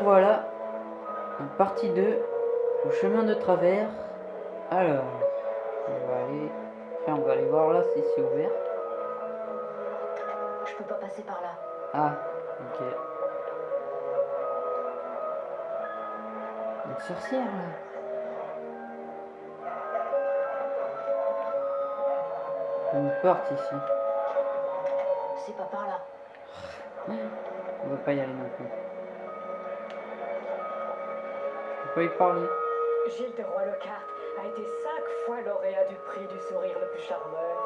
En partie 2. Au chemin de travers. Alors. On va aller. Enfin, on va aller voir là si c'est ouvert. Je peux pas passer par là. Ah, ok. Une sorcière là. Une porte ici. C'est pas par là. On va pas y aller non plus. Y parler. Gilles de Roy-Lockhart a été cinq fois lauréat du prix du sourire le plus charmeur,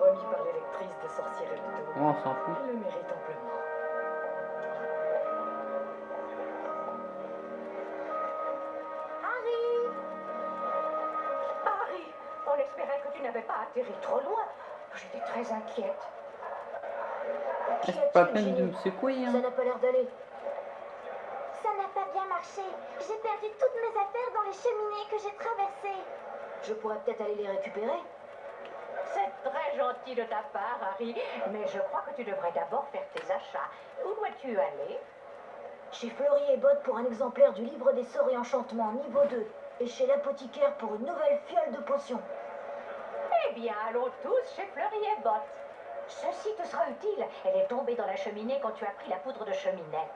remis par l'électrice de sorcières et Bon, on s'en fout. Elle le mérite amplement. Harry Harry, on espérait que tu n'avais pas atterri trop loin. J'étais très inquiète. C'est pas peine de me secouer, Ça hein. n'a pas l'air d'aller. Ça n'a pas bien marché. J'ai perdu toutes mes affaires dans les cheminées que j'ai traversées. Je pourrais peut-être aller les récupérer. C'est très gentil de ta part, Harry, mais je crois que tu devrais d'abord faire tes achats. Où dois-tu aller? Chez Fleury et Botte pour un exemplaire du livre des sorts et enchantements niveau 2. Et chez l'apothicaire pour une nouvelle fiole de potions. Eh bien, allons tous chez Fleury et Botte. Ceci te sera utile. Elle est tombée dans la cheminée quand tu as pris la poudre de cheminette.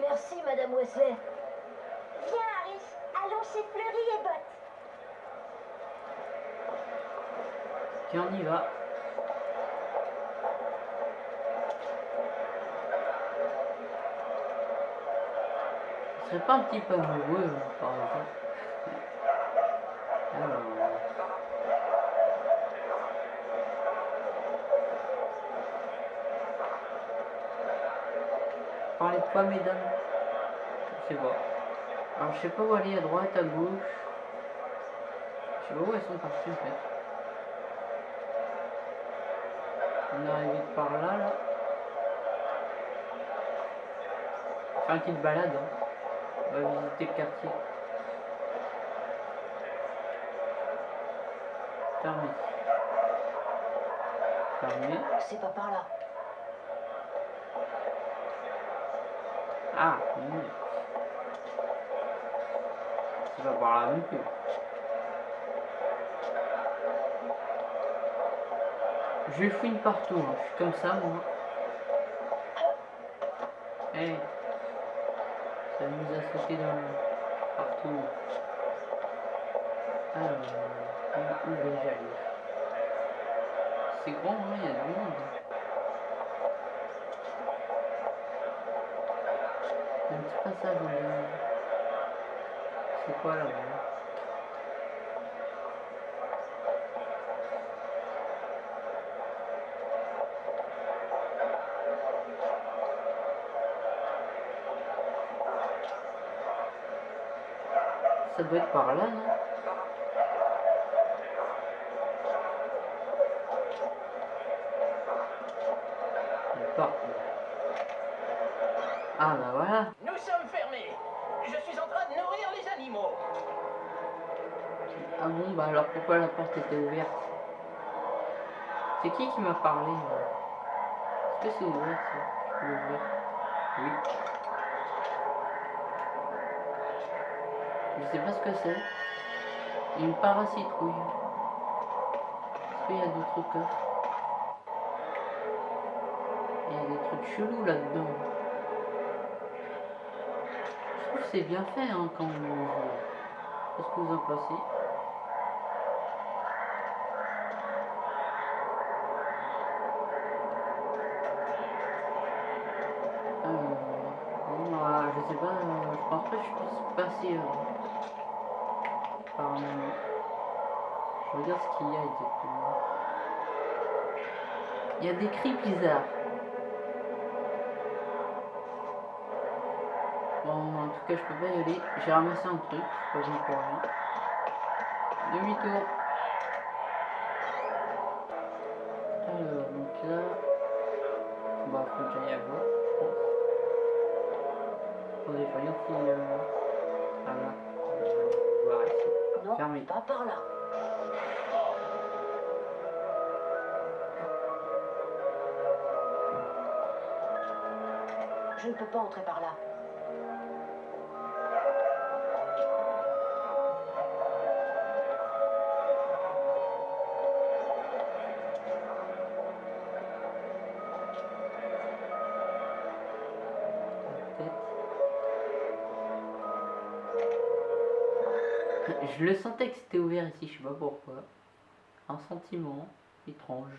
Merci, Madame Wesley. Viens, Harry. Allons chez Fleury et Botte. Tiens, on y va. Ce serait pas un petit peu amoureux, par exemple. Parlez de quoi, mesdames Je sais pas. Alors, je sais pas où aller, à droite, à gauche. Je sais pas où elles sont parties, en fait. On est arrivé par là, là. Faire une petite balade, hein. On va visiter le quartier. Fermé. Fermé. C'est pas par là. Ah. C'est pas par là non plus. Je fouine partout, hein. je suis comme ça moi. Eh, ça nous a sauté dans le... partout. Alors, où, où vais-je aller C'est grand, hein, il y a du monde. Il y a un petit passage en bas. C'est quoi là-bas Ça doit être par là, non Une porte, là. Ah bah voilà Nous sommes fermés. Je suis en train de nourrir les animaux. Ah bon, bah alors pourquoi la porte était ouverte? C'est qui qui m'a parlé Est-ce que c'est ouvert ça? Je peux Oui. Je sais pas ce que c'est. Une paracitrouille. Est-ce qu'il y a d'autres coffres Il y a des trucs chelous là-dedans. Je trouve que c'est bien fait hein, quand on. Qu'est-ce que vous en pensez? Euh, je pense passer euh, par un moment. Je regarde ce qu'il y a exactement. Il y a des cris bizarres. Bon, en tout cas, je peux pas y aller. J'ai ramassé un truc, pas pour rien. Demi-tour. Pas par là. Je ne peux pas entrer par là. Je le sentais que c'était ouvert ici, je sais pas pourquoi. Un sentiment étrange.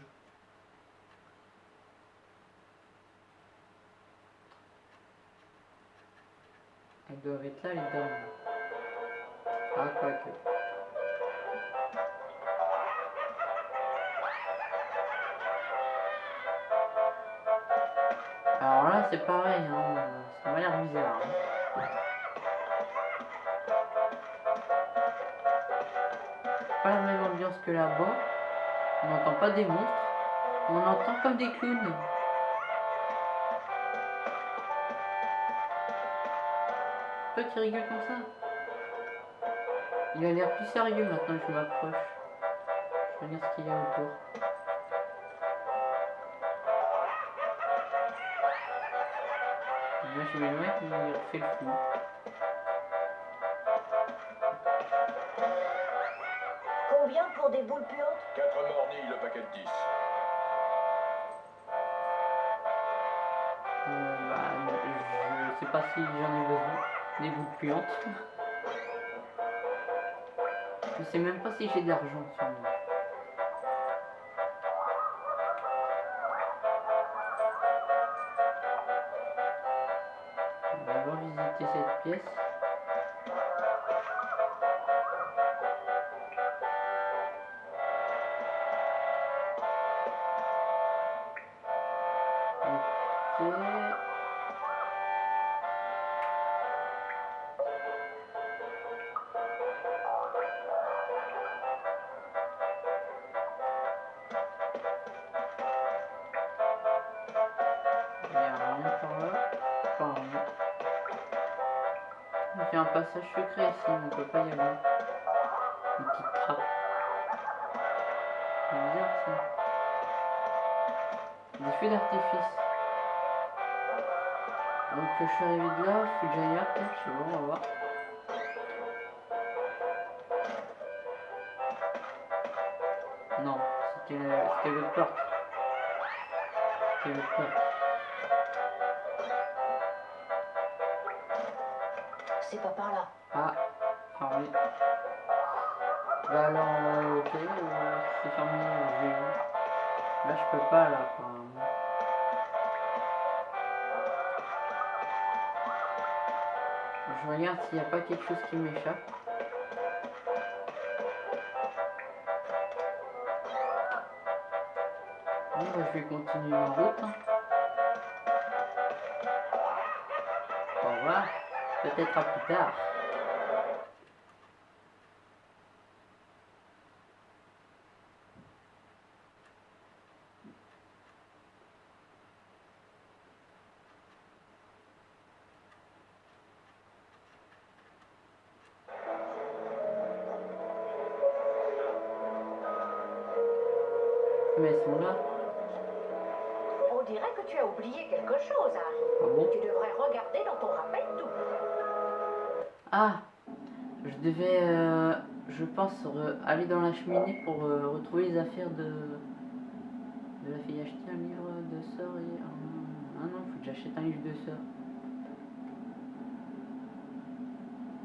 Elles doivent être là, les dames. Ah, quoi que. Alors là, c'est pareil, hein. ça m'a l'air bizarre. hein. Pas la même ambiance que là-bas. On n'entend pas des monstres, on entend comme des clowns. Toi qui rigoles comme ça? Il a l'air plus sérieux maintenant que je m'approche. Je regarde ce qu'il y a autour. Là je m'éloigne, il fait le fou. Pour des boules puantes 4 mornilles le paquet de 10. Euh, bah, je sais pas si j'en ai besoin. Des boules puantes. Je sais même pas si j'ai de l'argent sur moi. Secret ici, on peut pas y aller. Une petite trappe. C'est bizarre ça. Des feux d'artifice. Donc je suis arrivé de là, faut que j'aille là peut-être, je sais on va voir. Non, c'était l'autre porte. C'était l'autre porte. Je regarde s'il n'y a pas quelque chose qui m'échappe. Bon, bah, je vais continuer ma route. hein. Au revoir. Peut-être à plus tard. Ah non, faut que j'achète un livre de sœur.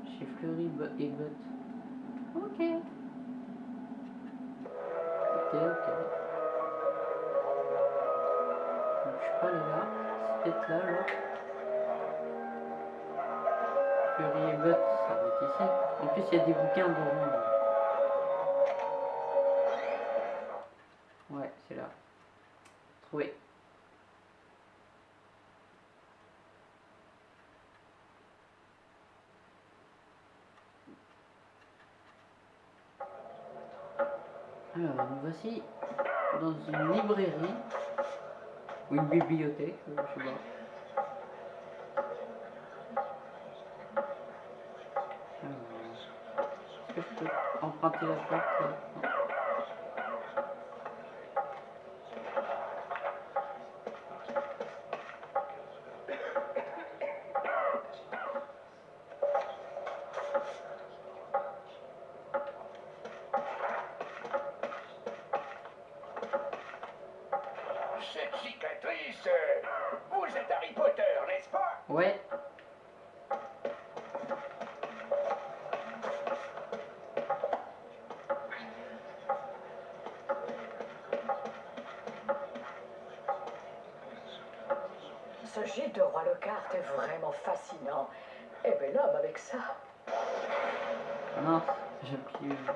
Chez Fleury et Bot. Ok. Ok, ok. Je suis pas allé là. C'est peut-être là alors. Fury et Butt, ça va être ici. En plus, il y a des bouquins devant. Ouais, c'est là. Trouvé. Voici dans une librairie ou une bibliothèque, je sais pas. Est-ce que je peux emprunter la porte Ce gîte de Roi le Carte est vraiment fascinant. Et bel homme avec ça. Ah non, j'ai pris. euh,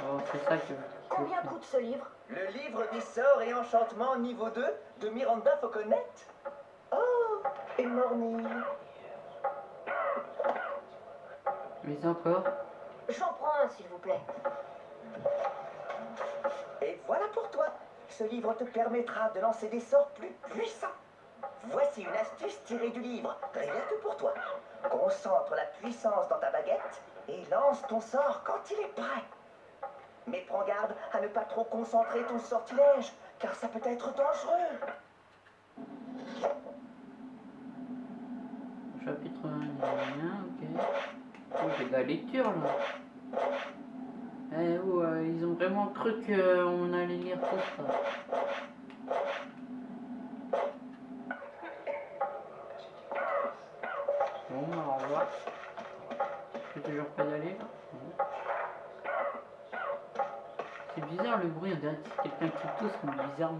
Oh, c'est ça que. Combien coûte ce livre? Le livre des sorts et enchantements niveau 2 de Miranda Fauconnet Oh, et Morny. Mais encore? J'en prends un, s'il vous plaît. Voilà pour toi. Ce livre te permettra de lancer des sorts plus puissants. Voici une astuce tirée du livre, rien que pour toi. Concentre la puissance dans ta baguette et lance ton sort quand il est prêt. Mais prends garde à ne pas trop concentrer ton sortilège, car ça peut être dangereux. Chapitre 1, il y a rien, ok. Oh, j'ai de la lecture là. Eh oh, euh, ils ont vraiment cru qu'on allait lire tout ça. Bon, bah, au revoir. Je peux toujours pas y aller. C'est bizarre le bruit, on dirait que c'est quelqu'un qui tousse, mais bizarrement.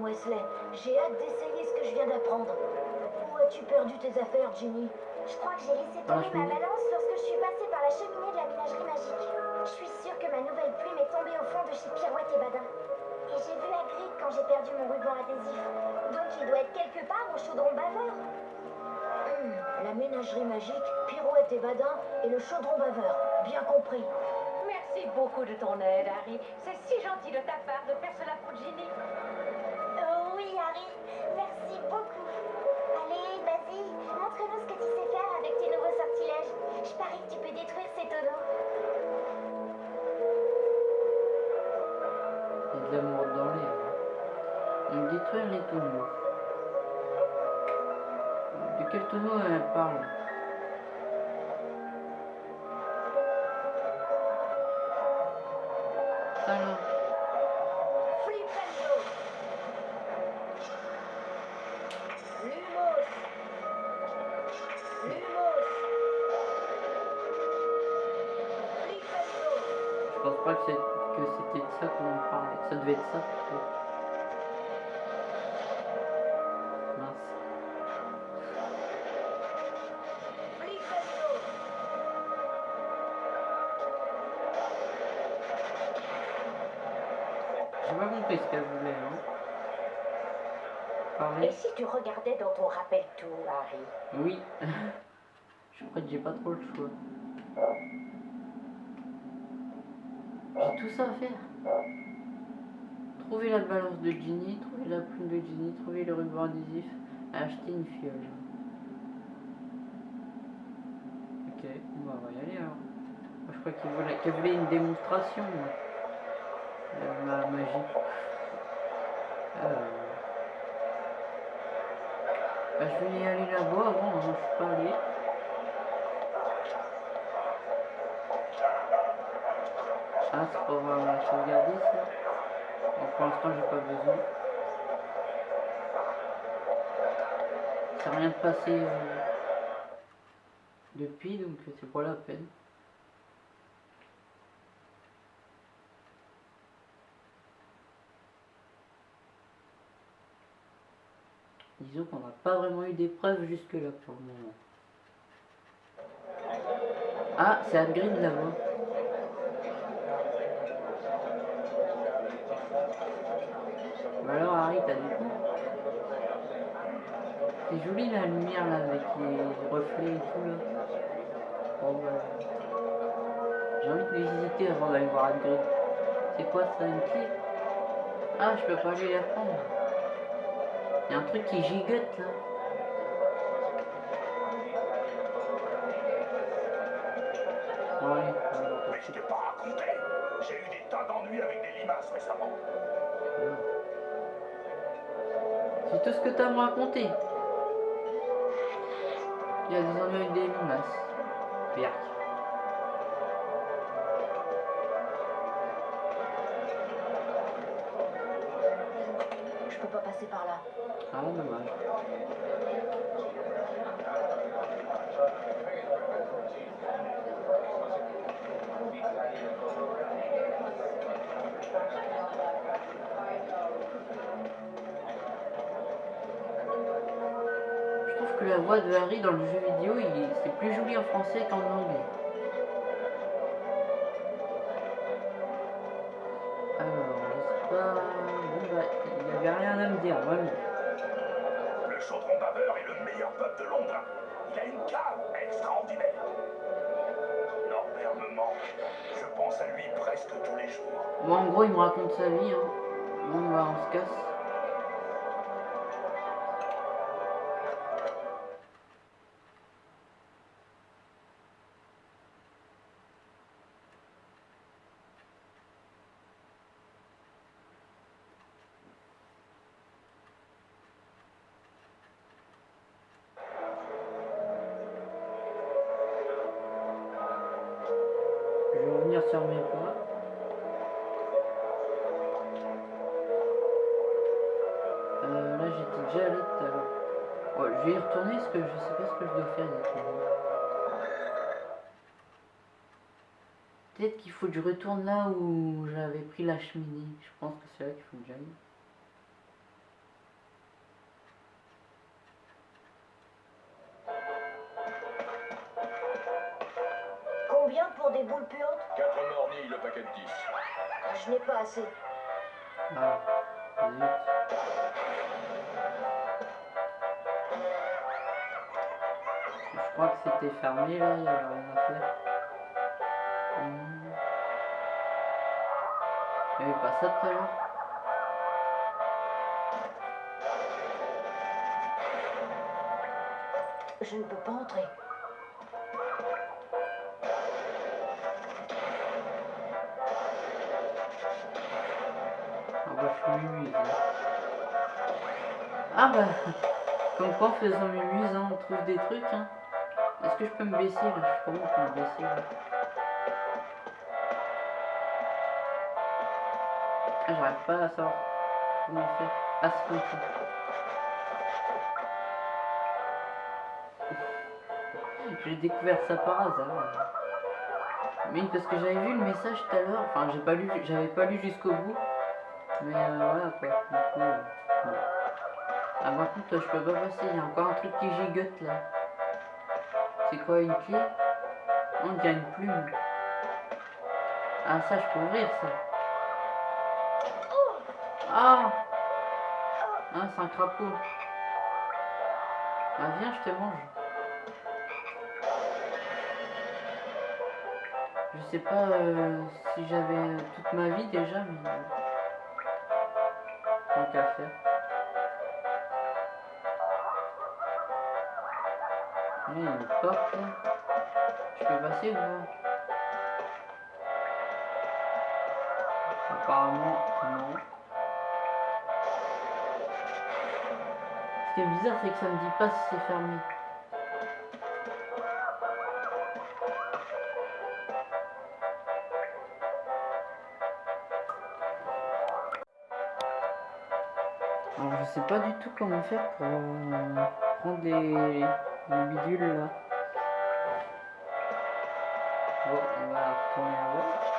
Madame Wesley, j'ai hâte d'essayer ce que je viens d'apprendre. Où as-tu perdu tes affaires, Ginny Je crois que j'ai laissé la tomber ma balance lorsque je suis passée par la cheminée de la ménagerie magique. Je suis sûre que ma nouvelle plume est tombée au fond de chez Pirouette et Badin. Et j'ai vu Hagrid quand j'ai perdu mon ruban adhésif. Donc il doit être quelque part au chaudron baveur. Hmm, La ménagerie magique, Pirouette et Badin et le chaudron baveur. Bien compris. Merci beaucoup de ton aide, Harry. C'est si gentil de ta part de faire cela pour Ginny. Beaucoup. Allez, vas-y, montre-nous ce que tu sais faire avec tes nouveaux sortilèges. Je parie que tu peux détruire ces tonneaux. il y a de l'amour dans l'air. hein. Donc détruire les tonneaux. De quel tonneau elle parle trop le choix. J'ai tout ça à faire. Trouver la balance de Ginny, trouver la plume de Ginny, trouver le ruban adhésif, acheter une fiole. Ok, bon, on va y aller alors. Moi, je crois qu'elle voulait, voulait une démonstration. De ma magie. Euh... Bah, je vais y aller là-bas avant, hein, je suis pas allé. Ah, c'est pour euh, sauvegarder ça Pour l'instant, j'ai pas besoin. Ça à rien de passer euh, depuis, donc euh, c'est pas la peine. Disons qu'on n'a pas vraiment eu d'épreuve jusque-là pour le moment. Ah, c'est Hagrid là-bas. C'est joli la lumière là avec les reflets et tout là. Bon bah... J'ai envie de les visiter avant d'aller voir Hagrid. C'est quoi ça, une clé Ah, je peux pas aller la prendre. Il y a un truc qui gigote là. Mais je t'ai pas raconté. J'ai eu des tas d'ennuis avec des limaces récemment. C'est tout ce que t'as à me raconter. Il y a des avec des limaces. Birk. Je peux pas passer par là. Ah, dommage. La voix de Harry dans le jeu vidéo, c'est plus joli en français qu'en anglais. Alors, je sais pas... Bon bah, il n'y avait rien à me dire, vraiment. Le chaudron baveur est le meilleur pub de Londres. Il a une cave extraordinaire. Norbert me manque. Je pense à lui presque tous les jours. Moi, en gros, il me raconte sa vie. Hein. Bon, bah, on se casse. Peut-être qu'il faut que je retourne là où j'avais pris la cheminée. Je pense que c'est là qu'il faut que j'aille. Combien pour des boules puantes? 4 mornilles le paquet de 10. Je n'ai pas assez. Ah, zut. Je crois que c'était fermé là, il y avait rien à faire. Pas ça tout à l'heure Je ne peux pas entrer. Ah bah je suis. Ah bah, comme quoi en faisant hein, on trouve des trucs. Hein. Est-ce que je peux me baisser là? Je je peux me baisser là. J'arrive pas à savoir comment faire. Ah, c'est comme ça. J'ai découvert ça par hasard. Mais parce que j'avais vu le message tout à l'heure, enfin j'ai pas lu, j'avais pas lu jusqu'au bout. Mais euh, voilà quoi, du coup. euh, voilà. Ah par contre je peux pas passer, il y a encore un truc qui gigote là. C'est quoi une clé? On dirait une plume. Ah ça je peux ouvrir ça. Ah Ah c'est un crapaud. Ah viens je te mange. Je sais pas euh, si j'avais toute ma vie déjà, mais euh, tant qu'à faire. Il y a une porte. Je peux passer ou pas? Apparemment, non. Qui est bizarre, c'est que ça me dit pas si c'est fermé. Alors je sais pas du tout comment faire pour euh, prendre les, les bidules là. Bon, on va retourner à voir.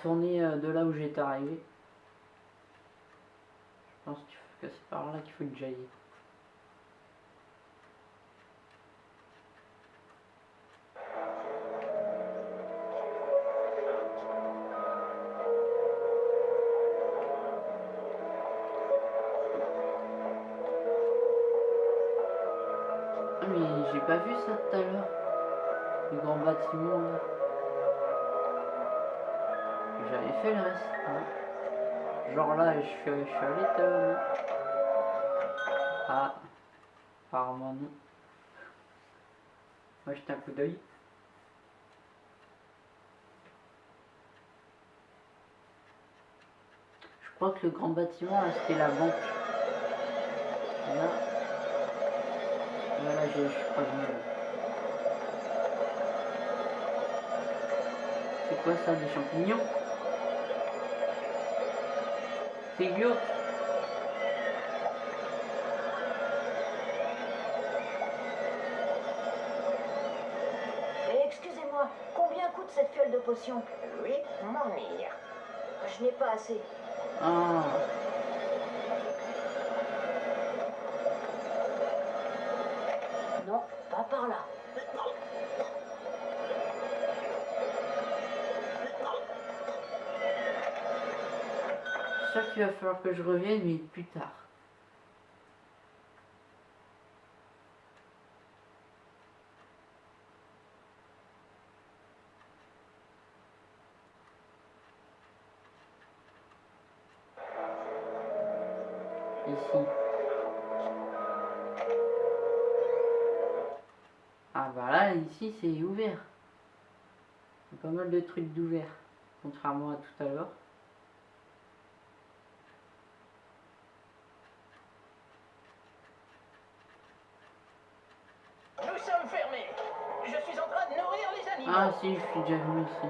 Retourner euh, de là où j'étais arrivé. Je pense que c'est par là qu'il faut que j'aille. Je suis, suis à l'étonne. Ah, apparemment non. Moi, jette un coup d'œil. Je crois que le grand bâtiment, là, c'était la banque. Et Là, voilà, je, je crois bien. C'est quoi ça, des champignons? Et excusez-moi, combien coûte cette fiole de potion? Oui, mon mire. Je n'ai pas assez. Ah, qu'il va falloir que je revienne, mais plus tard. Ici. Ah bah là, ici c'est ouvert. Il y a pas mal de trucs d'ouvert, contrairement à tout à l'heure. Nous sommes fermés. Je suis en train de nourrir les animaux. Ah si, je suis déjà venu ici.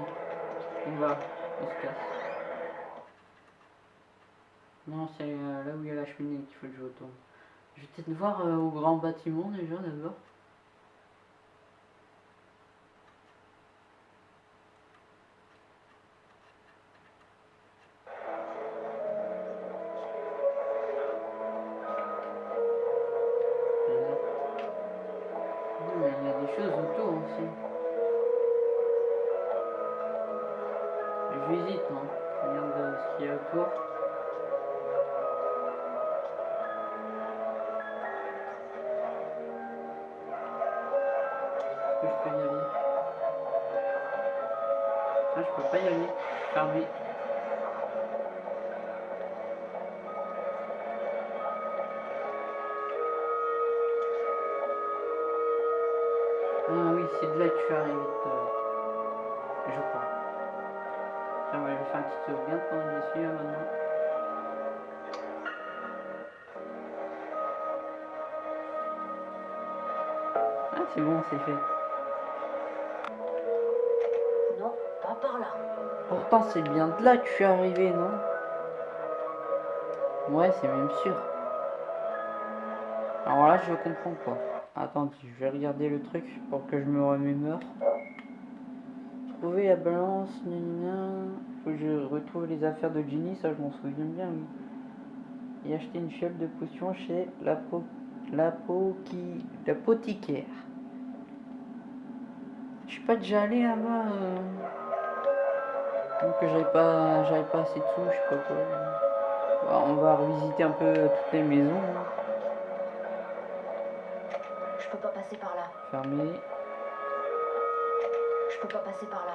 On va, on se casse. Non, c'est euh, là où il y a la cheminée qu'il faut que je retourne. Je vais peut-être voir euh, au grand bâtiment déjà d'abord. Je pendant que j'y suis là maintenant. Ah, c'est bon, c'est fait. Non, pas par là. Pourtant, c'est bien de là que je suis arrivé, non? Ouais, c'est même sûr. Alors là, je comprends pas. Attends, je vais regarder le truc pour que je me remémore. Trouver la balance, nanana. Faut que je retrouve les affaires de Ginny, ça je m'en souviens bien, oui. Et acheter une fiole de potion chez la l'apothicaire. Je suis pas déjà allé là-bas. euh. Donc que j'avais pas, j'avais pas assez de sous, je sais pas quoi. Bah, on va revisiter un peu toutes les maisons. hein. Je peux pas passer par là. Fermé. Je peux pas passer par là.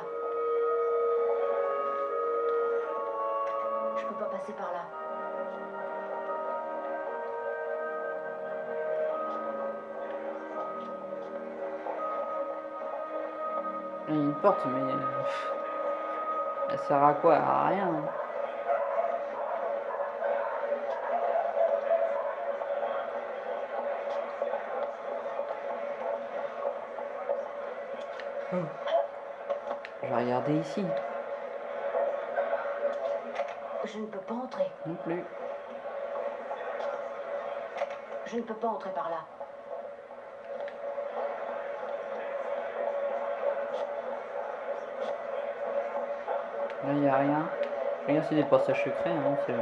Passer par là. Il y a une porte, mais. euh, Elle sert à quoi? À rien. hein. Oh. Je vais regarder ici. Je ne peux pas entrer. Non plus. Je ne peux pas entrer par là. Là, il n'y a rien. Rien, c'est des passages secrets, hein, on sait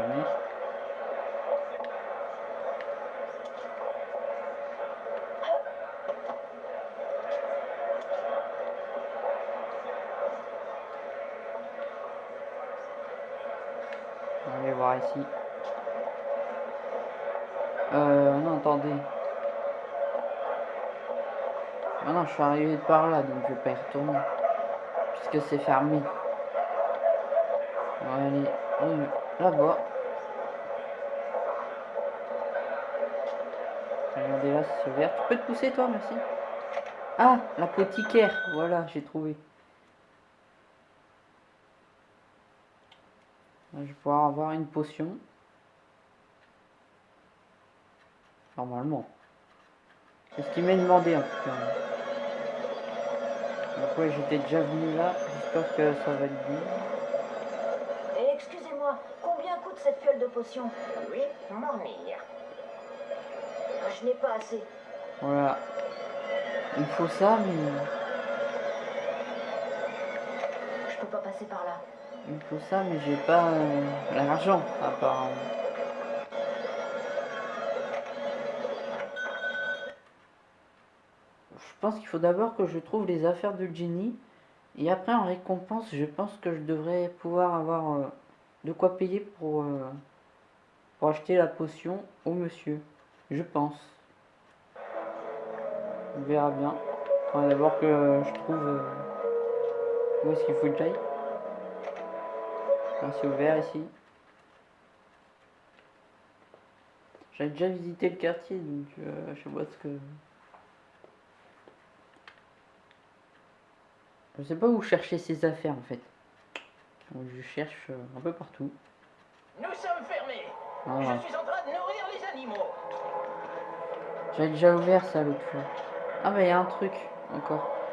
voir ici. Euh, non, attendez. Ah Maintenant, je suis arrivé par là, donc je vais pas y retourner. Puisque c'est fermé. On va aller là-bas. Regardez là, c'est ouvert. Tu peux te pousser, toi, merci. Ah, l'apothicaire. Voilà, j'ai trouvé. Vais pouvoir avoir une potion. Normalement. C'est ce qu'il m'a demandé en tout cas. Donc ouais, j'étais déjà venu là. J'espère que ça va être bien. Excusez-moi, combien coûte cette fiole de potion? Oui, mornir. Je n'ai pas assez. Voilà. Il faut ça, mais Je peux pas passer par là. Il faut ça, mais j'ai pas euh, l'argent apparemment. Je pense qu'il faut d'abord que je trouve les affaires de Jenny. Et après, en récompense, je pense que je devrais pouvoir avoir euh, de quoi payer pour, euh, pour acheter la potion au monsieur. Je pense. On verra bien. Faudra d'abord que je trouve où est-ce qu'il faut que j'aille. C'est ouvert ici. J'ai déjà visité le quartier, donc euh, je pas ce que... Je sais pas où chercher ces affaires en fait. Donc, je cherche euh, un peu partout. Nous sommes fermés. Ah, Je suis en train de nourrir les animaux. J'avais déjà ouvert ça l'autre fois. Ah bah il y a un truc encore.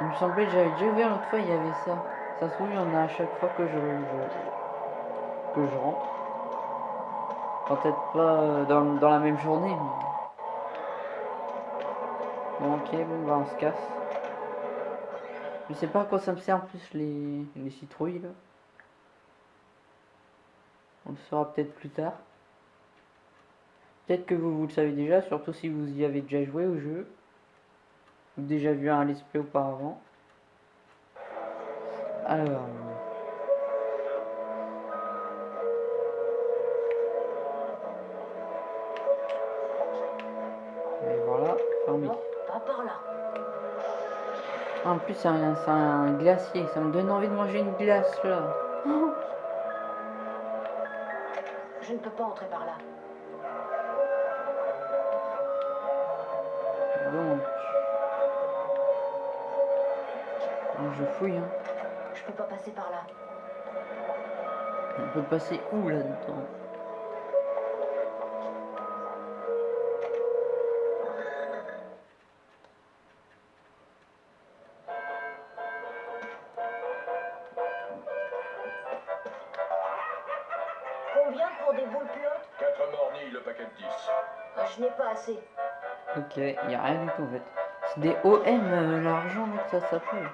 Il me semblait que j'avais déjà ouvert l'autre fois, il y avait ça. Ça se trouve, il y en a à chaque fois que je, que je rentre. Peut-être pas euh, dans, dans la même journée, mais... Bon ok, bon bah on se casse. Je sais pas à quoi ça me sert en plus les, les citrouilles là. On le saura peut-être plus tard. Peut-être que vous, vous le savez déjà, surtout si vous y avez déjà joué au jeu. Déjà vu un let's play auparavant. Alors... Et voilà, fermé. Pas par là. En plus, c'est un, c'est un glacier. Ça me donne envie de manger une glace là. Je ne peux pas entrer par là. Je fouille. Hein. Je peux pas passer par là. On peut passer où là-dedans? Combien pour des boules plus hautes 4 mornilles le paquet de 10. Ah, Je n'ai pas assez. Ok, il n'y a rien du tout en fait. C'est des OM euh, l'argent ça s'appelle.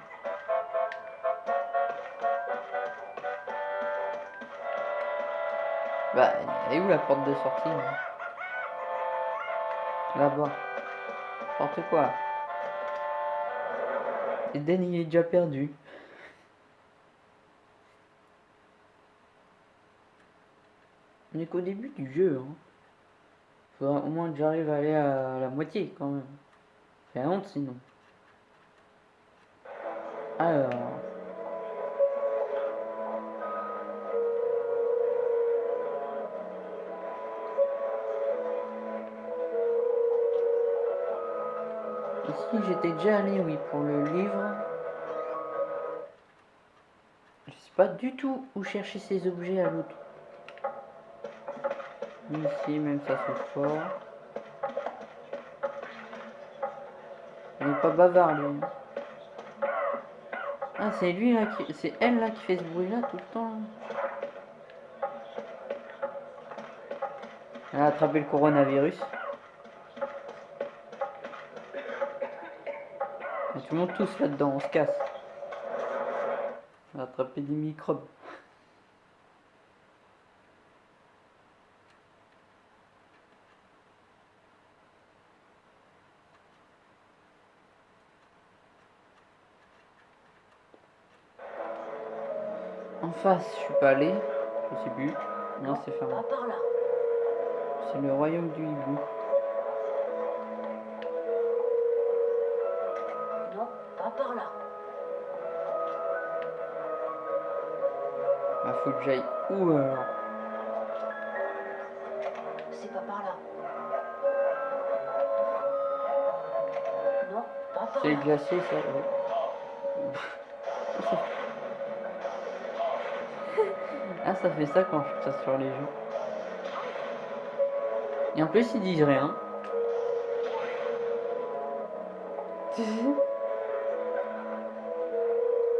Bah, elle est où la porte de sortie là Là-bas. N'importe quoi. Et Den il est déjà perdu. On est qu'au début du jeu. Hein. Faudra au moins que j'arrive à aller à la moitié quand même. La honte sinon. Alors. J'étais déjà allé oui pour le livre. Je sais pas du tout où chercher ces objets à l'autre. Ici même ça s'ouvre fort. Elle est pas bavard lui. Ah c'est lui là qui. C'est elle là qui fait ce bruit là tout le temps. Elle a attrapé le coronavirus. Monde tous là-dedans, on se casse. On a attrapé des microbes. En face, je suis pas allé. Je sais plus. Non, c'est fermé. C'est le royaume du hibou. Faut que j'aille où alors C'est pas par là. Non, pas par C'est glacier, ça, ouais. ah, ça fait ça quand je tire sur les gens. Et en plus, ils disent rien.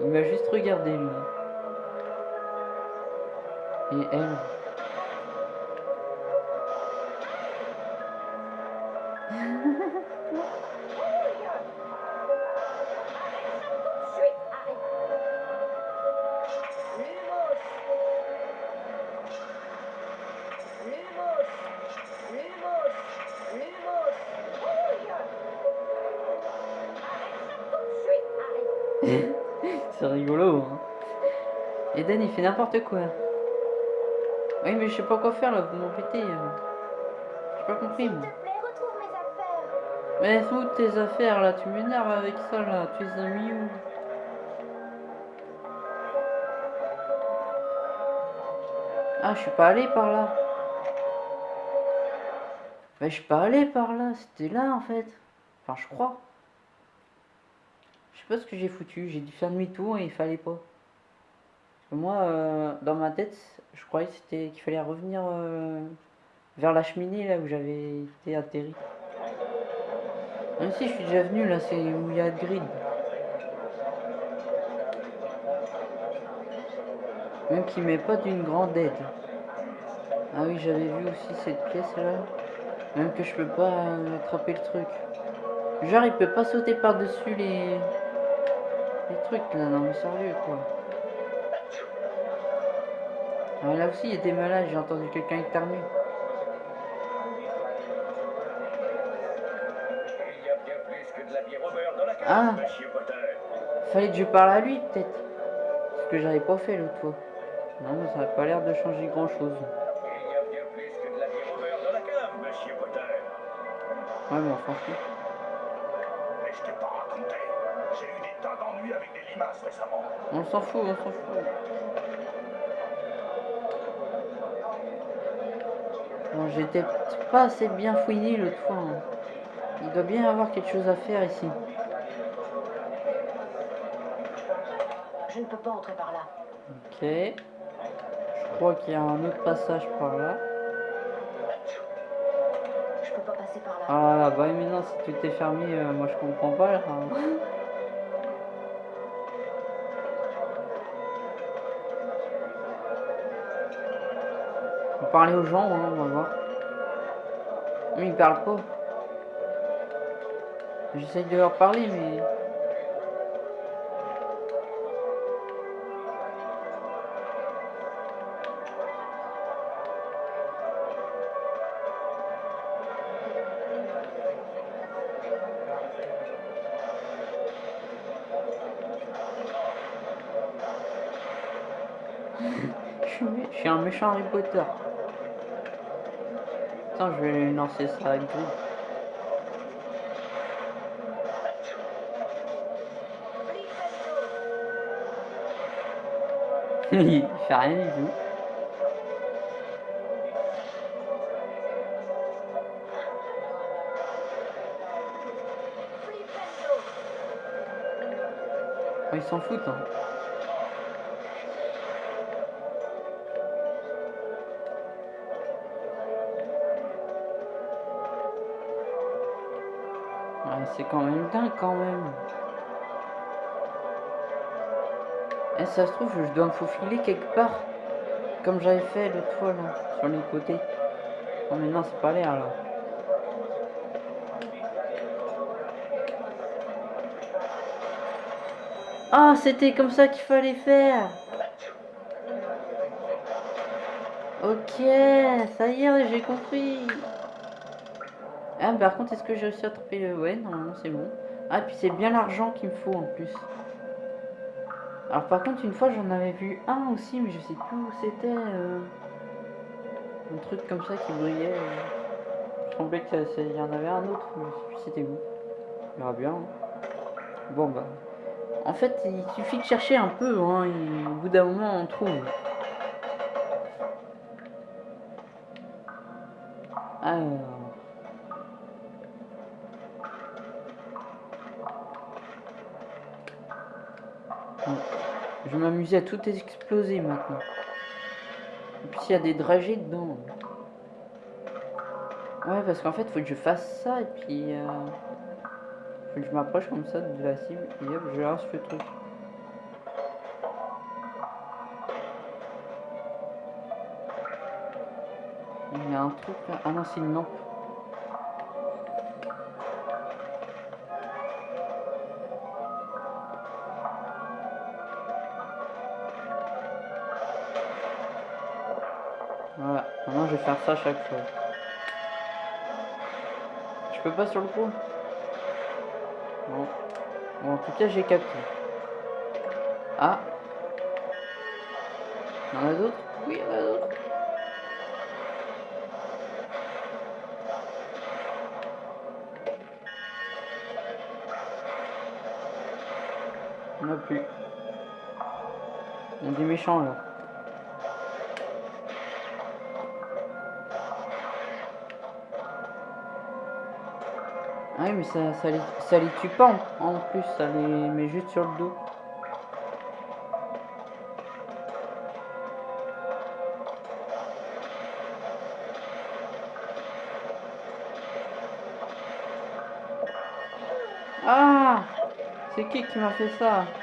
Il m'a juste regardé, lui. Et elle. C'est rigolo, hein. Eden, il fait n'importe quoi. Oui, mais je sais pas quoi faire là, vous m'embêtez. euh. J'ai pas compris, moi. S'il te plaît, retrouve mes affaires. Mais où tes affaires là? Tu m'énerves avec ça là. Tu les as mis où? Ah, je suis pas allé par là. Mais je suis pas allé par là. C'était là en fait. Enfin, je crois. Je sais pas ce que j'ai foutu. J'ai dû faire demi-tour et il fallait pas. Moi, euh, dans ma tête, je croyais qu'il fallait revenir euh, vers la cheminée là où j'avais été atterri. Même si je suis déjà venu là, c'est où il y a le grid. Même qu'il met pas d'une grande aide. Ah oui, j'avais vu aussi cette pièce là. Même que je peux pas euh, attraper le truc. Genre, il peut pas sauter par-dessus les... les trucs là, non mais sérieux quoi. Ah, là aussi, il y a des malades, j'ai entendu quelqu'un éternuer. Il y a bien plus que de la au beurre dans la cave, Ah. monsieur Potter. Fallait que je parle à lui peut-être. Ce que j'avais pas fait l'autre fois. Non, mais ça n'a pas l'air de changer grand chose. Il y a bien plus que de la bière au beurre dans la cave, monsieur Potter. Ouais, mais on s'en fout. Mais je t'ai pas raconté. J'ai eu des tas d'ennuis avec des limaces récemment. On s'en fout, on s'en fout. J'étais pas assez bien fouiné l'autre fois. hein. Il doit bien y avoir quelque chose à faire ici. Je ne peux pas entrer par là. Ok. Je crois qu'il y a un autre passage par là. Je peux pas passer par là. Ah bah mais non, si tout est fermé, euh, moi je comprends pas là. Parler aux gens, hein, on va voir. Mais ils parlent pas. J'essaye de leur parler, mais. Je suis, un méchant Harry Potter. Attends, je vais lancer ça avec lui. Il fait rien du tout. Oh, ils s'en foutent. Hein. C'est quand même dingue quand même. Et ça se trouve, je dois me faufiler quelque part. Comme j'avais fait l'autre fois là, sur les côtés. Oh mais non, c'est pas l'air là. Ah, c'était comme ça qu'il fallait faire. Ok, ça y est, j'ai compris par contre, est-ce que j'ai réussi à attraper le... Ouais, normalement, c'est bon. Ah, puis c'est bien l'argent qu'il me faut, en plus. Alors, par contre, une fois, j'en avais vu un aussi, mais je sais plus où c'était. Euh. Un truc comme ça qui brillait. Euh. Je semblais qu'il y en avait un autre, mais je sais plus c'était où. Il y aura bien. Hein. Bon, bah... En fait, il suffit de chercher un peu, hein, et au bout d'un moment, on trouve. Alors... Je vais m'amuser à tout exploser maintenant. Et puis il y a des dragées dedans. Ouais, parce qu'en fait, faut que je fasse ça et puis... Euh, faut que je m'approche comme ça de la cible et hop, je lance le truc. Il y a un truc là. Ah non, c'est une lampe. Ça chaque fois. Je peux pas sur le coup Bon. En tout cas, j'ai capté. Ah Il y en a d'autres? Oui, il y en a d'autres. En a plus. Il y a des méchants là. Ah oui, mais ça, ça, les, ça tue pas en, en plus, ça les met juste sur le dos. Ah C'est qui qui m'a fait ça?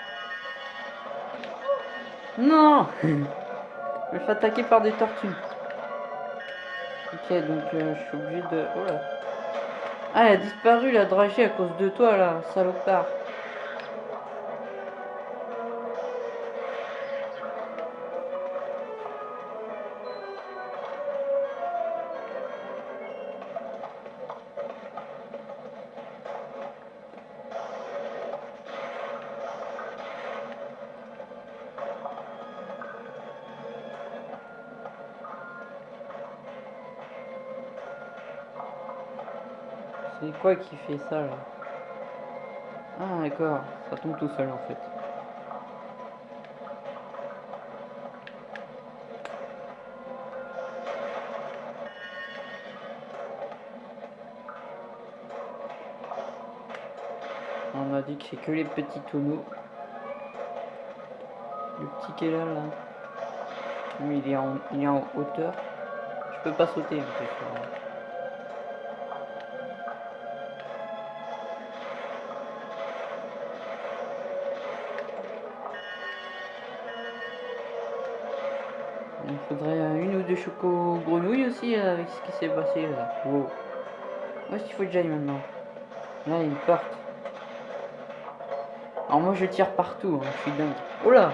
Non Je me fais attaquer par des tortues. Ok, donc euh, je suis obligé de... Oh là ah, elle a disparu la dragée à cause de toi là, salopard. C'est quoi qui fait ça là Ah d'accord, ça tombe tout seul en fait. On a dit que c'est que les petits tonneaux. Le petit qui est là là. Il est en, il est en hauteur. Je peux pas sauter en fait. Faudrait une ou deux chocos grenouilles aussi euh, avec ce qui s'est passé là. Wow. Où est-ce qu'il faut que j'aille maintenant Là, il y a une porte. Alors moi, je tire partout, hein, je suis dingue. Oh là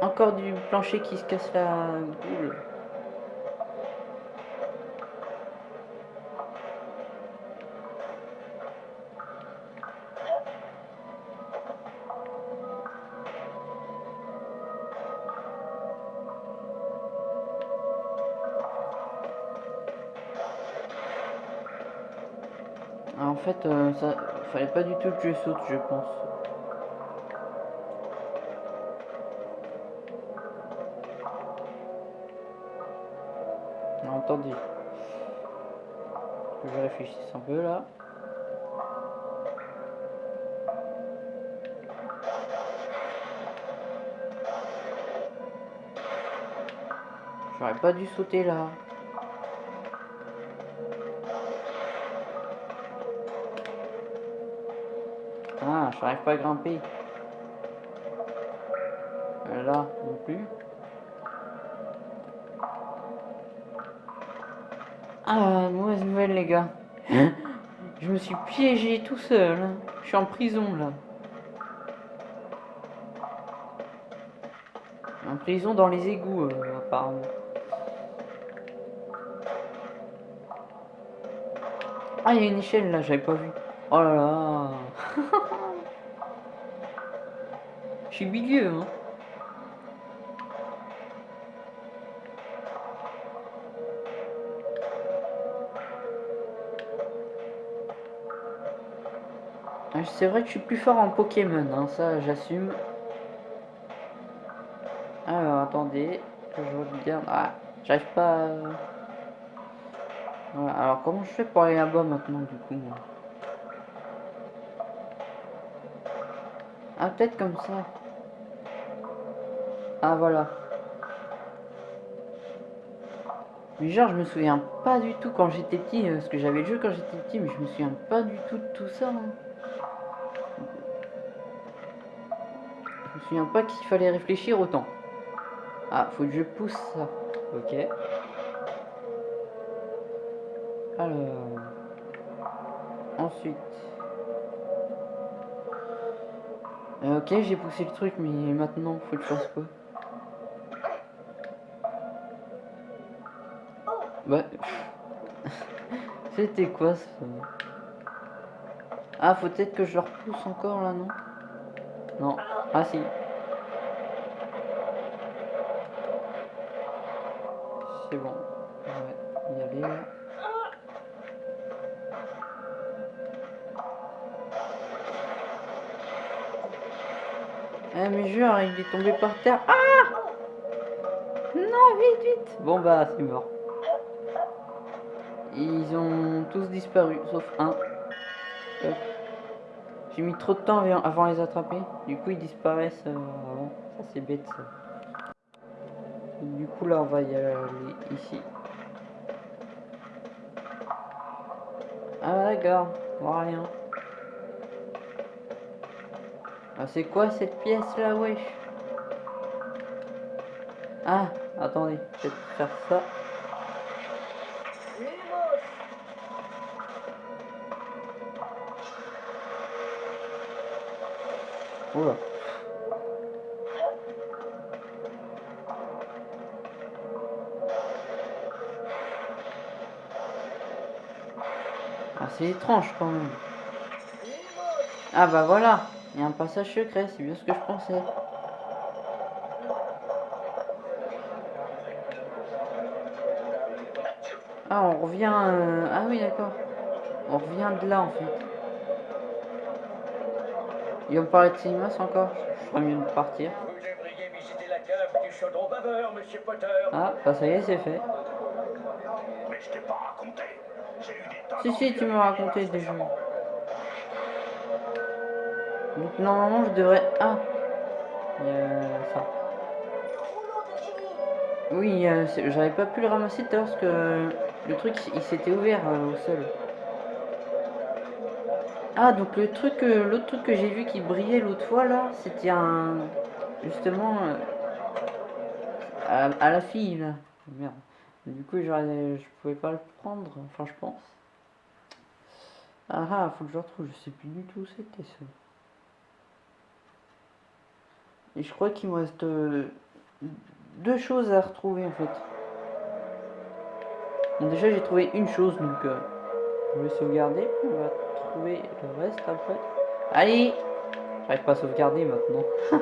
Encore du plancher qui se casse la boule. Euh, ça fallait pas du tout que je saute, je pense. Attendez. Je réfléchisse un peu là. J'aurais pas dû sauter là. Ah, j'arrive pas à grimper. Euh, là, non plus. Ah, mauvaise nouvelle, les gars. Je me suis piégé tout seul. hein. Je suis en prison, là. En prison dans les égouts, euh, apparemment. Ah, il y a une échelle, là, j'avais pas vu. Oh là là Je suis hein. Ah, C'est vrai que je suis plus fort en Pokémon, hein, ça j'assume. Alors attendez, je regarde. Ah, j'arrive pas. alors comment je fais pour aller là-bas maintenant du coup moi? Ah peut-être comme ça. Ah voilà. Mais genre je me souviens pas du tout quand j'étais petit, euh, parce que j'avais le jeu quand j'étais petit, mais je me souviens pas du tout de tout ça. hein. Je me souviens pas qu'il fallait réfléchir autant. Ah, faut que je pousse ça. Ok. Alors. Ensuite. Euh, ok, j'ai poussé le truc, mais maintenant, faut que je fasse quoi? Bah. C'était quoi ça Ah, faut peut-être que je repousse encore là, non? Non. Ah si. C'est bon. Ouais, y aller là. Eh mais jure, il est tombé par terre. Ah Non, vite, vite Bon bah, c'est mort. Ils ont tous disparu, sauf un. J'ai mis trop de temps avant- avant les attraper. Du coup, ils disparaissent euh, avant. Ça, c'est bête, ça. Du coup, là, on va y aller ici. Ah, d'accord. On voit rien. Ah, c'est quoi cette pièce là, wesh? Ah, attendez, peut-être faire ça. Oula. Ah, c'est étrange quand même. Ah bah voilà, il y a un passage secret, c'est bien ce que je pensais. Ah, on revient... euh, Ah oui, d'accord. On revient de là en fait. Il me parler de cinéma encore Je ferais mieux de partir. Ah, bah ça y est, c'est fait. Mais je pas raconté. Eu des Si, si, tu m'as raconté déjà. Donc normalement, je devrais... Ah Il y a ça. Oui, j'avais pas pu le ramasser tout à l'heure parce que le truc, il s'était ouvert euh, au sol. Ah, donc le truc, l'autre truc que j'ai vu qui brillait l'autre fois là, c'était un... Justement... euh, à, la fille là. Merde. Du coup, je pouvais pas le prendre, enfin je pense. Ah ah, faut que je retrouve, je sais plus du tout où c'était ça. Et je crois qu'il me reste euh, deux choses à retrouver en fait. Déjà j'ai trouvé une chose donc euh, je vais sauvegarder, trouver le reste après. Allez J'arrive pas à sauvegarder maintenant.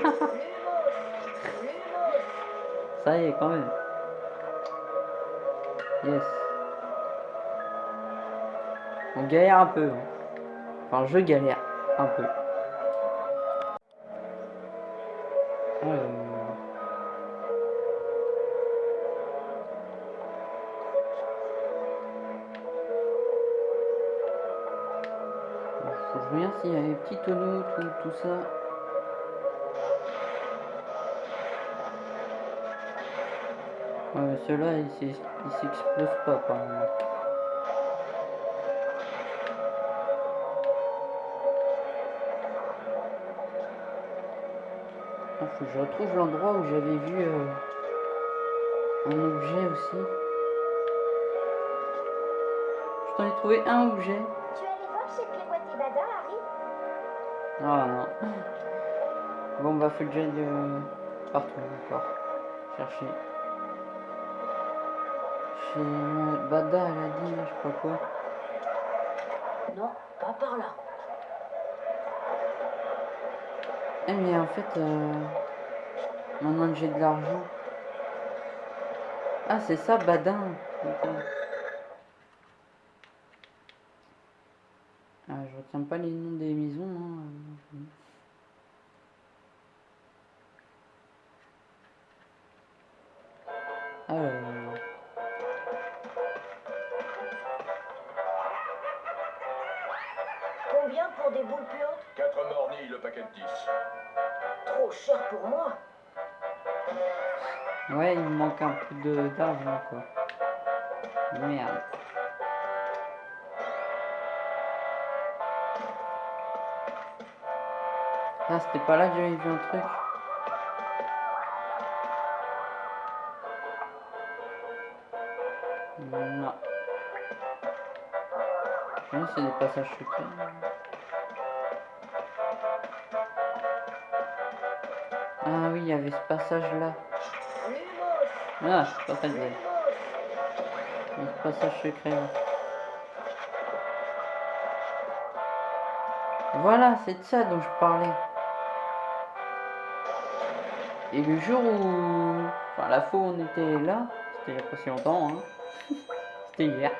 Ça y est quand même. Yes. On galère un peu. hein. Enfin je galère un peu. Petits tout, ça. Ouais, ceux-là, ils s'ex- ils s'explosent pas, apparemment. Ah, faut que je retrouve l'endroit où j'avais vu euh, un objet aussi. Je t'en ai trouvé un objet. Ah non. Bon bah faut que j'aille euh, partout encore. Chercher. Chez Bada elle a dit je sais pas quoi. Non, pas par là. Eh mais en fait euh, maintenant que j'ai de l'argent. Ah c'est ça Badin. C'était pas là que j'avais vu un truc. Non. Non, c'est des passages secrets. Ah oui, il y avait ce passage-là. Ah, c'est pas y a ce passage secret là. Voilà, c'est de ça dont je parlais. Et le jour où... Enfin, la fois où on était là, c'était il y a pas si longtemps, hein. c'était hier.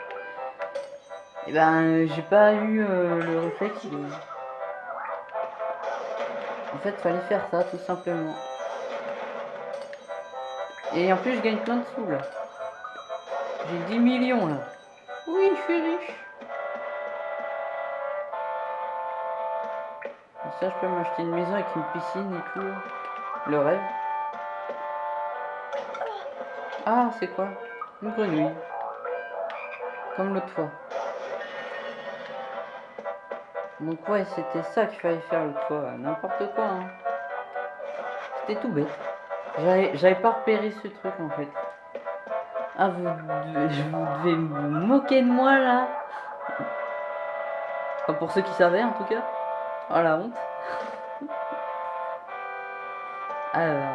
Et ben, j'ai pas eu euh, le réflexe de... En fait, fallait faire ça, tout simplement. Et en plus, je gagne plein de sous, là. J'ai 10 millions, là. Oui, je suis riche. Ça, je peux m'acheter une maison avec une piscine et tout. Le rêve. Ah, c'est quoi? Une grenouille. Comme l'autre fois. Donc ouais, c'était ça qu'il fallait faire l'autre fois. N'importe quoi, hein. C'était tout bête. J'avais pas repéré ce truc, en fait. Ah, vous, devez- vous moquer de moi, là pour ceux qui savaient, en tout cas. Oh, la honte.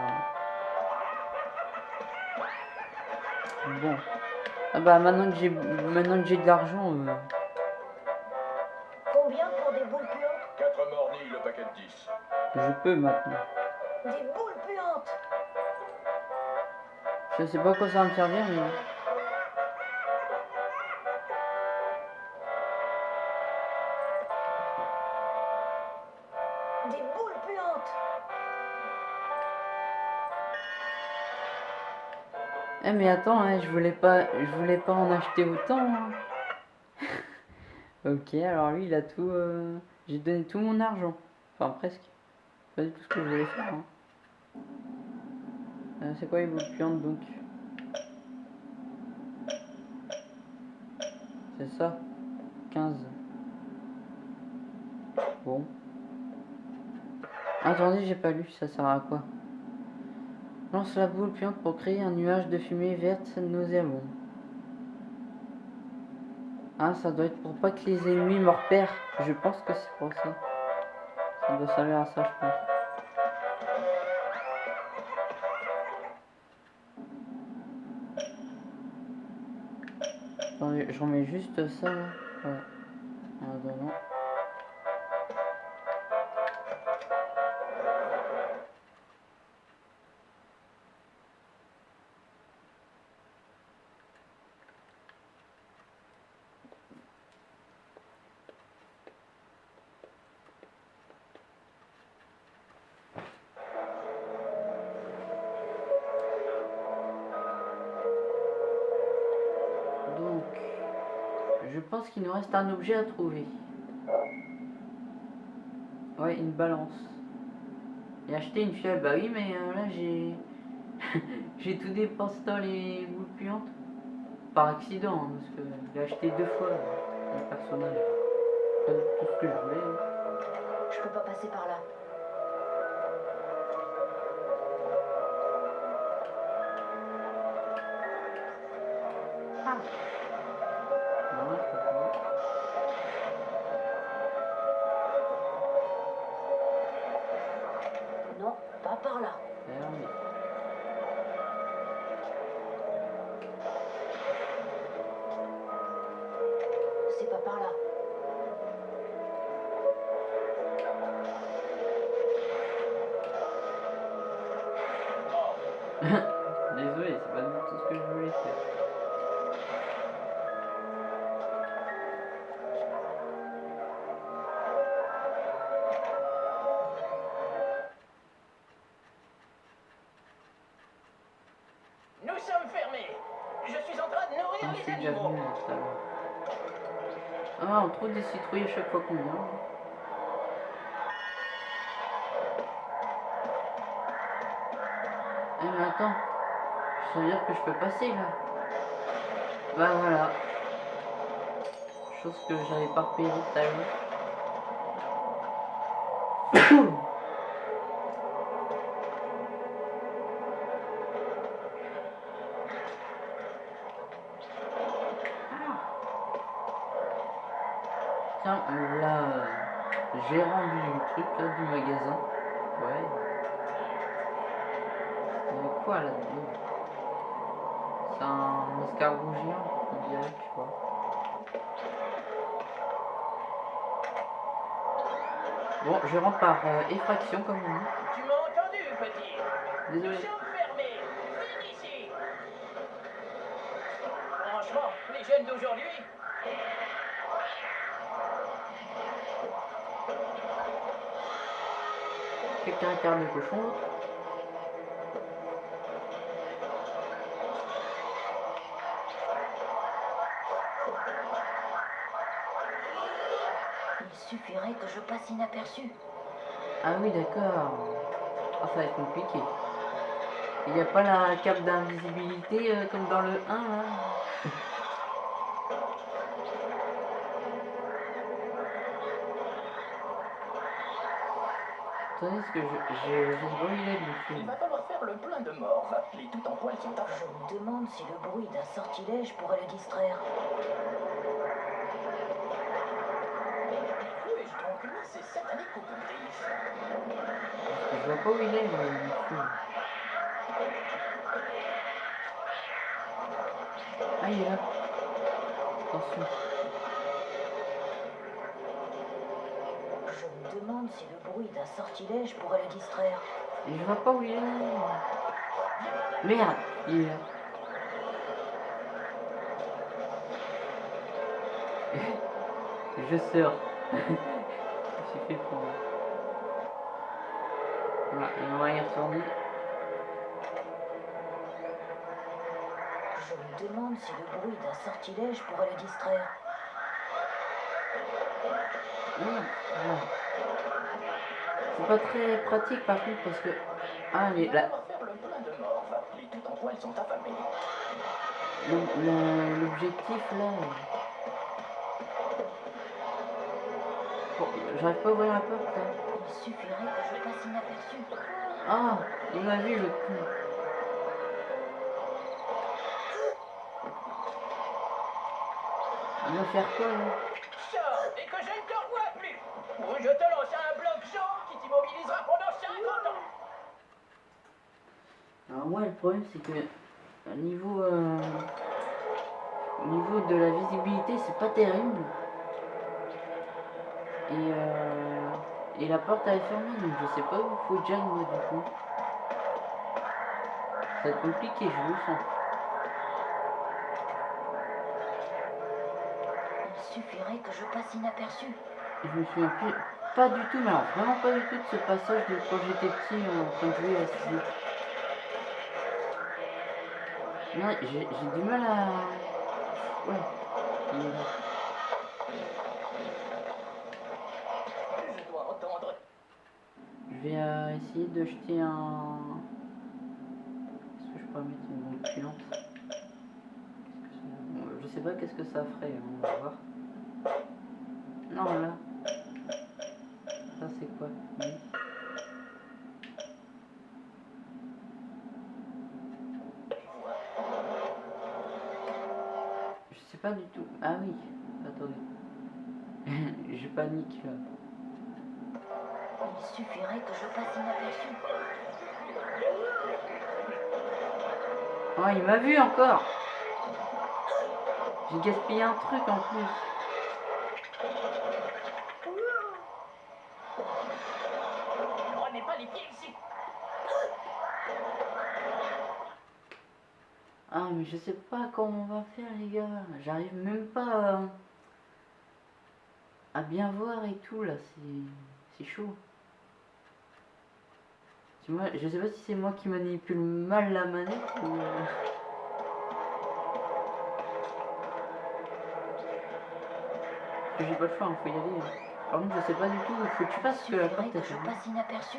bah maintenant que j'ai maintenant que j'ai de l'argent, euh, Combien pour des boules puantes 4 mornis le paquet de 10. je peux maintenant. Des boules puantes Je sais pas à quoi ça va me servir, mais... Eh mais attends, hein, je voulais pas je voulais pas en acheter autant. hein. ok, alors lui il a tout... euh, J'ai donné tout mon argent. Enfin presque. Pas du tout ce que je voulais faire. hein. Euh, C'est quoi les boules puantes donc C'est ça 15. Bon. Attendez, j'ai pas lu, ça sert à quoi? Lance la boule puante pour créer un nuage de fumée verte nauséabond. Ah, ça doit être pour pas que les ennemis me repèrent. Je pense que c'est pour ça. Ça doit servir à ça, je pense. Attendez, je remets juste ça là. Voilà. Attendant. Qu'il nous reste un objet à trouver. Ouais, une balance. Et acheter une fiole, bah oui, mais euh, là j'ai. j'ai tout dépensé dans les boules puantes. Par accident, hein, parce que j'ai acheté deux fois le personnage. Tout ce que je voulais. hein. Je peux pas passer par là. on trouve des citrouilles à chaque fois qu'on mange. Eh mais attends, ça veut dire que je peux passer là. Bah voilà. Chose que j'avais pas repéré tout à l'heure. Bon, je rentre par euh, effraction comme on dit. Tu m'as entendu, petit. Désolé. Chambre fermée Viens ici. Franchement, les jeunes d'aujourd'hui, Quelqu'un incarne le cochon, passe inaperçu. Ah oui, d'accord. Ah, ça va être compliqué. Il n'y a pas la cape d'invisibilité euh, comme dans le 1 là Attendez, ce que je, je, j'ai brûlé le il film. va falloir faire le plein de morts. Les tout en poil sont à Je me demande si le bruit d'un sortilège pourrait le distraire. Où est-ce donc là Je vois pas où il est moi. Ah, il est là. Attention. Je me demande si le bruit d'un sortilège pourrait le distraire. Et je vois pas où il est. Merde, il est là. je sors. Je me demande si le bruit d'un sortilège pourrait le distraire. Merde, voilà. C'est pas très pratique par contre parce que. Ah. Les le- l'objectif là. Bon, j'arrive pas à ouvrir la porte là. Il suffirait Ah, il m'a vu le coup. Il va faire quoi là Sors et que je ne te revoie plus Ou je te lance un bloc jaune qui t'immobilisera pendant 50 ans Alors moi le problème c'est que au niveau euh, au niveau de la visibilité c'est pas terrible. Et euh, et la porte est fermée donc je sais pas où faut que j'aille moi du coup. Ça va être compliqué, je le sens. Il suffirait que je passe inaperçu. Je me souviens plus, pas du tout, mais alors vraiment pas du tout de ce passage de quand j'étais petit en train de jouer à ce jeu. Non, j'ai j'ai du mal à... Ouais. il est là. Je dois entendre. Je euh, essayer de jeter un... Est-ce que je peux mettre une bombe puante bon, Je sais pas qu'est-ce que ça ferait, hein, on va voir. Non, là. Ça c'est quoi? Je sais pas du tout. Ah oui, attendez. je panique là. Il suffirait que je passe inaperçu. Oh, il m'a vu encore. J'ai gaspillé un truc en plus. Prenez pas les pieds ici Ah, mais je sais pas comment on va faire, les gars. J'arrive même pas à, à bien voir et tout, là. C'est c'est chaud. Je sais pas si c'est moi qui manipule mal la manette ou... euh, J'ai pas le choix, il faut y aller. hein. Par contre, je sais pas du tout, il faut que tu Il fasses que la porte je fermée. passe inaperçu.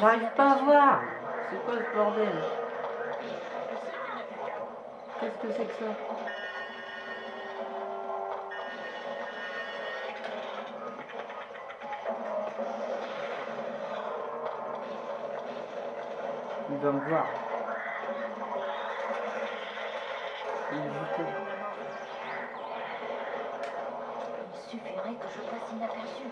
J'arrive pas à voir C'est quoi ce bordel Qu'est-ce que c'est que ça Il va me voir. Il est juste là. Il suffirait que je passe inaperçu.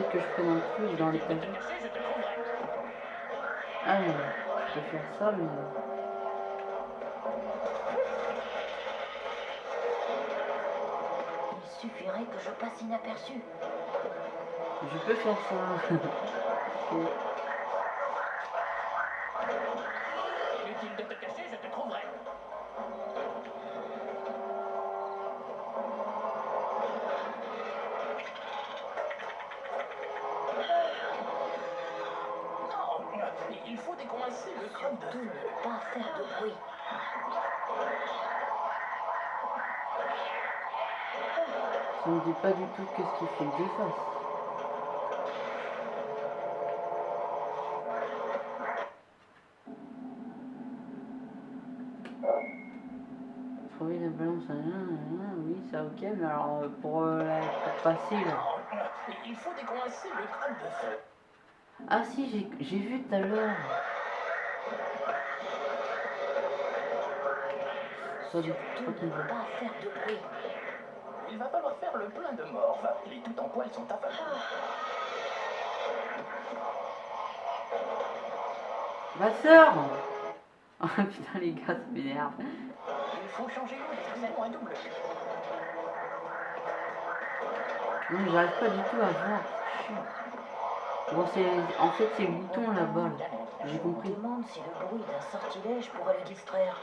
Peut-être que je prenne un truc dans l'étagère. Ah, mais je peux faire ça, mais... Il suffirait que je passe inaperçu. Je peux faire ça. Ça me dit pas du tout qu'est-ce qu'il faut que je fasse. Trouver la balance, hein, hein, oui, ça ok, mais alors euh, pour, euh, la, pour passer là. Il faut décoincer le crâne de feu. Ah si, j'ai- j'ai vu tout à l'heure. Ça, du ne pas faire de bruit. Il va falloir faire le plein de morve. Les tout en poils sont affamés. Ma sœur Ah putain les gars, ça m'énerve. Il faut changer l'eau un double. Non mais j'arrive pas du tout à voir. Bon c'est. En fait c'est le bouton là-bas là. J'ai Je me compris. demande si le bruit d'un sortilège pourrait le distraire.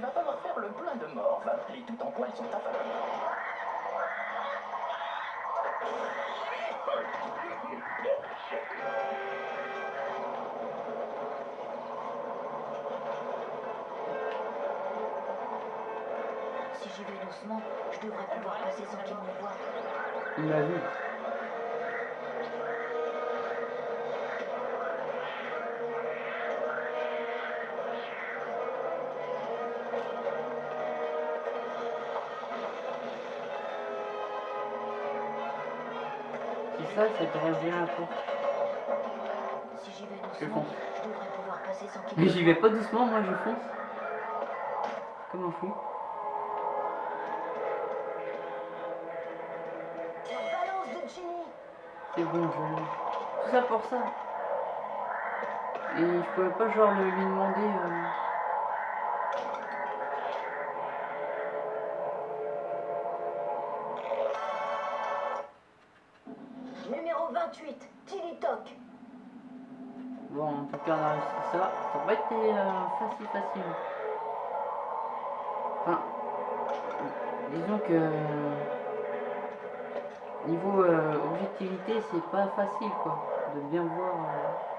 Il va falloir faire le plein de morve. Les tout en poils sont affamés. Si j'y vais doucement, je devrais pouvoir passer sans qu'il me voie. Il m'a vu. Ça, c'est de réagir un peu. Si j'y vais Je doucement, fonce. je devrais pouvoir passer sans qu'il Mais j'y vais pas doucement, moi je fonce. Comme un fou. C'est bon, je. Tout ça pour ça. Et je pouvais pas genre le- lui demander. euh, ça. Ça n'a pas été euh, facile, facile. Enfin, disons que niveau euh, objectivité, c'est pas facile, quoi, de bien voir. euh.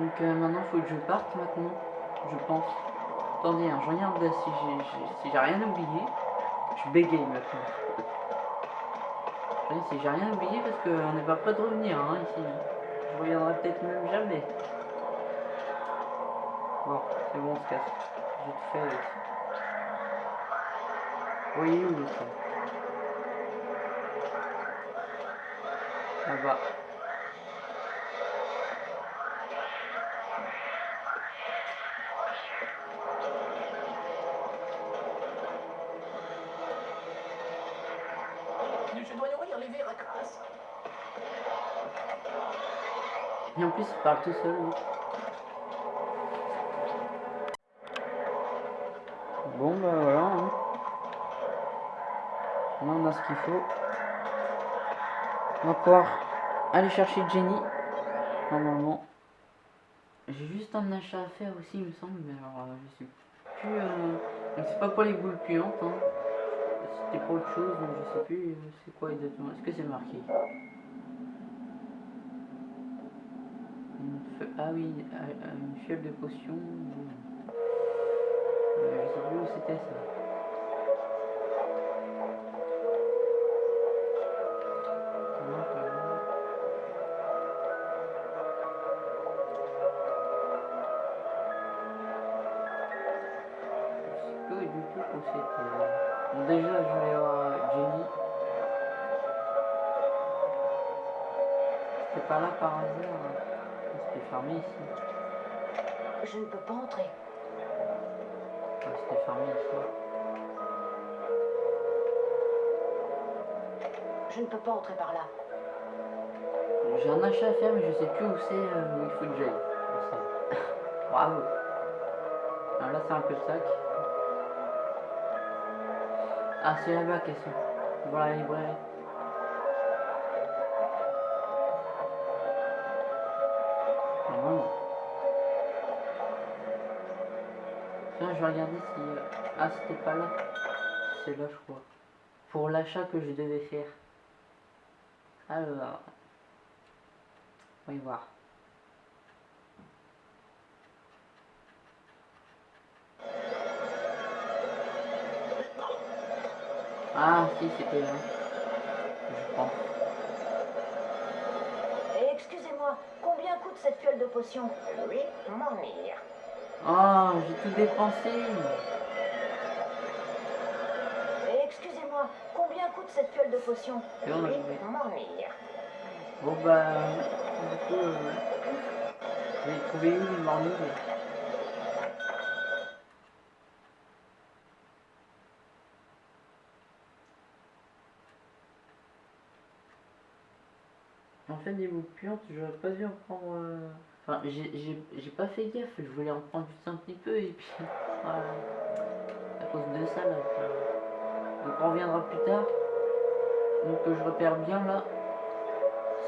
Donc maintenant, faut que je parte maintenant, je pense. Attendez, hein, je regarde si j'ai si rien oublié. Je bégaye maintenant. Si j'ai rien oublié parce qu'on n'est pas prêt de revenir hein, ici. Je reviendrai peut-être même jamais. Bon, c'est bon, on se casse. J'ai tout fait avec. Oui, où le train Là-bas. Tout seul. l'autre. Bon, bah voilà. hein. On a ce qu'il faut. On va pouvoir aller chercher Jenny. Normalement. J'ai juste un achat à faire aussi, il me semble. Mais alors, euh, je sais plus. euh, C'est pas pour les boules puantes. Hein. C'était pour autre chose, donc je sais plus euh, c'est quoi exactement. Est-ce que c'est marqué feu- Ah oui, une fiole de potion. Euh, je sais plus où c'était ça. Je ne peux pas entrer. Ah, C'était fermé ici. Je ne peux pas entrer par là. J'ai un achat à faire, mais je sais plus où c'est, euh, où il faut que j'aille. Bravo. Alors là, c'est un peu le sac. Ah, c'est là-bas qu'elles sont. Voilà la librairie. Regarder si... euh, Ah, c'était pas là. C'est là, je crois. Pour l'achat que je devais faire. Alors... On va y voir. Ah, si, c'était là. Je pense. Et excusez-moi, combien coûte cette fiole de potion? Oui, m'ennuie. Oh, j'ai tout dépensé. Et excusez-moi, combien coûte cette fiole de potion Et on a trouvé. m'ennuie. Bon, bah, du coup, euh, je vais trouver où les mornings. En fait, bouts puantes, j'aurais pas dû en prendre. euh, Enfin, j'ai- pas fait gaffe, je voulais en prendre juste un petit peu et puis. Voilà. À cause de ça, là. Donc, on reviendra plus tard. Donc, je repère bien là.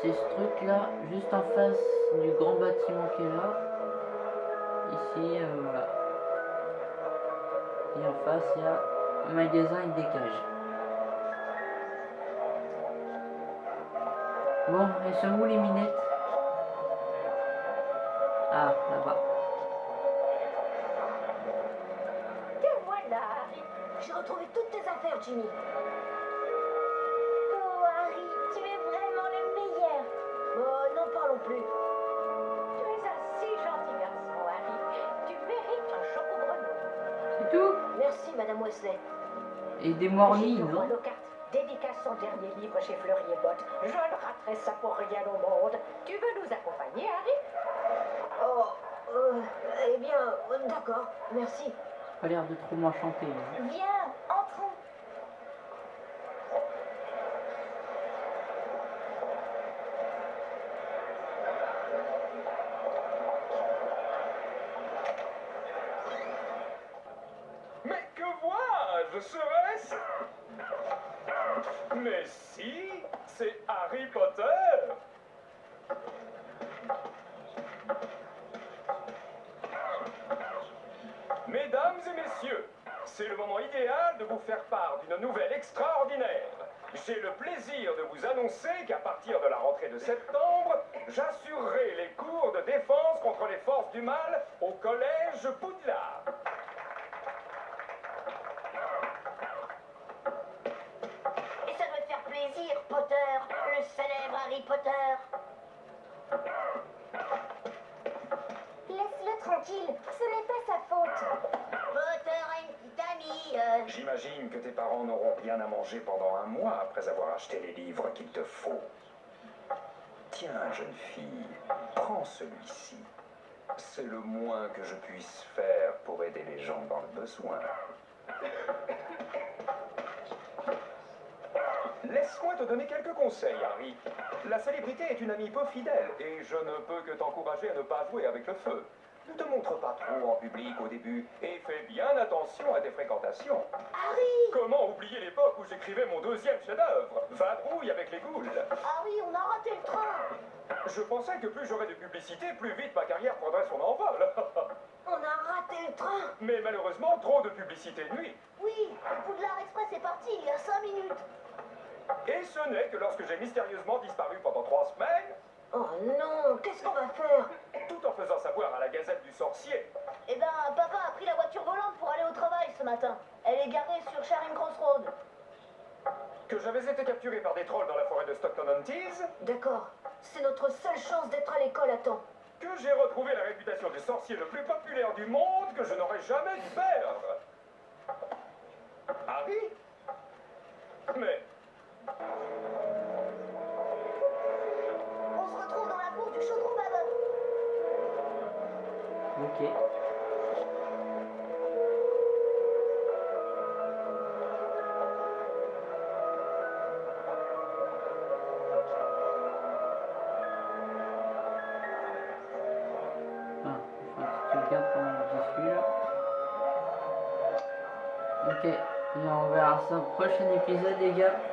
C'est ce truc là, juste en face du grand bâtiment qui est là. Ici, euh, voilà. Et en face, il y a un magasin avec des cages. Bon, elles sont où les minettes? Et des mornings, non dédicace son dernier livre chez Fleury et Botte. Je ne raterai ça pour rien au monde. Tu veux nous accompagner, Harry? Oh, euh, eh bien, d'accord, merci. Pas l'air de trop m'enchanter. hein. Viens, entrons. Mais que vois-je Serait-ce Mais si, c'est Harry Potter Mesdames et messieurs, c'est le moment idéal de vous faire part d'une nouvelle extraordinaire. J'ai le plaisir de vous annoncer qu'à partir de la rentrée de septembre, j'assurerai les cours de défense contre les forces du mal au collège Poudlard. Et ça doit te faire plaisir, Potter, le célèbre Harry Potter. Laisse-le tranquille, ce n'est pas sa faute. Potter a une petite amie. euh, J'imagine que tes parents n'auront rien à manger pendant un mois après avoir acheté les livres qu'il te faut. Tiens, jeune fille, prends celui-ci. C'est le moins que je puisse faire pour aider les gens dans le besoin. Laisse-moi te donner quelques conseils, Harry. La célébrité est une amie peu fidèle et je ne peux que t'encourager à ne pas jouer avec le feu. Ne te montre pas trop en public au début et fais bien attention à tes fréquentations. Harry Comment oublier l'époque où j'écrivais mon deuxième chef-d'œuvre? Vadrouille avec les ghouls Harry, on a raté le train. Je pensais que plus j'aurais de publicité, plus vite ma carrière prendrait son envol. On a raté le train. Mais malheureusement, trop de publicité nuit. Oui, Poudlard Express est parti il y a cinq minutes. Et ce n'est que lorsque j'ai mystérieusement disparu pendant trois semaines Oh non, qu'est-ce qu'on va faire? Tout en faisant savoir à la Gazette du Sorcier. Eh ben, papa a pris la voiture volante pour aller au travail ce matin. Elle est garée sur Charing Cross Road. Que j'avais été capturé par des trolls dans la forêt de Stockton-on-Tees, D'accord. C'est notre seule chance d'être à l'école à temps. que j'ai retrouvé la réputation du sorcier le plus populaire du monde que je n'aurais jamais dû perdre. Harry Mais que suis là. Ok, et on verra ça au prochain épisode les gars.